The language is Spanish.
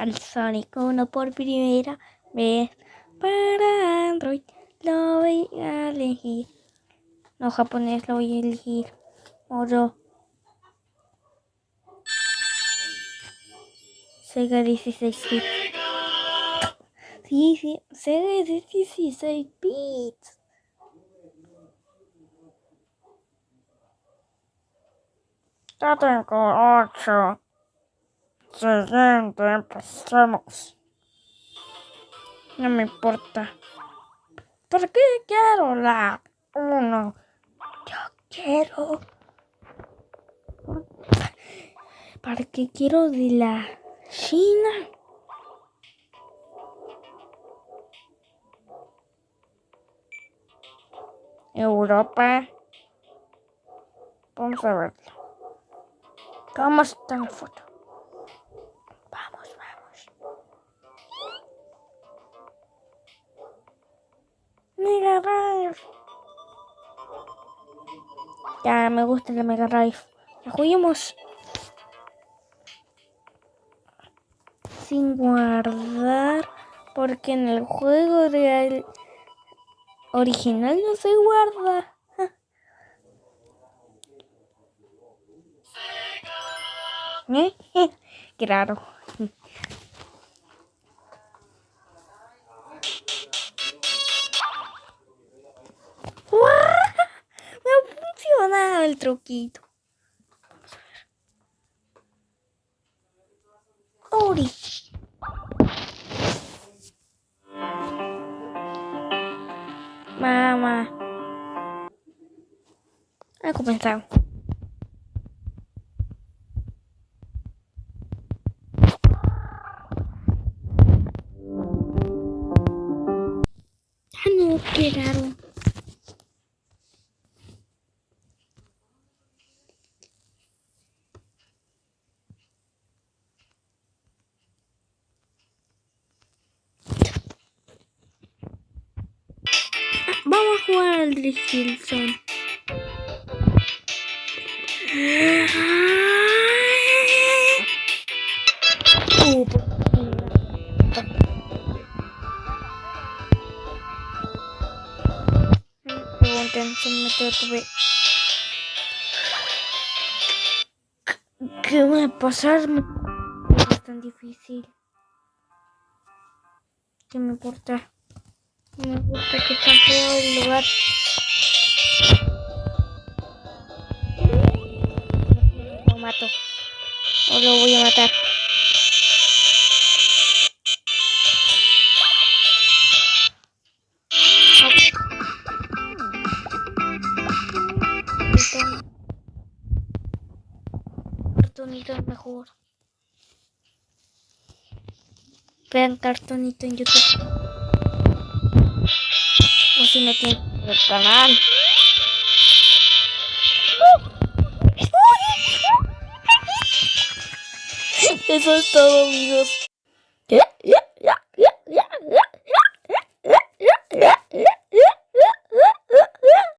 al Sonic 1 por primera vez para Android. Lo voy a elegir. No japonés, lo voy a elegir. Oro. Sega 16 bits. Sí, sí, Sega 16 bits. Ya tengo 8. Siguiente, empecemos. No me importa. ¿Por qué quiero la 1? Yo quiero. ¿Para qué quiero de la China? Europa. Vamos a verlo. ¿Cómo está en foto? Ya me gusta la Mega Drive. La juguemos. Sin guardar. Porque en el juego real original no se guarda. Qué raro. Funcionado el truquito. Ori. Mamá. Ha comenzado. Ah, no, qué Vamos a jugar al Hilson. Uh. ¿Qué va a pasar? Es tan difícil. ¿Qué me importa? Me gusta que está feo el lugar. Lo mato. O lo voy a matar. Cartonito es mejor. Vean cartonito en YouTube. Si no tienen el canal. Eso es todo amigos.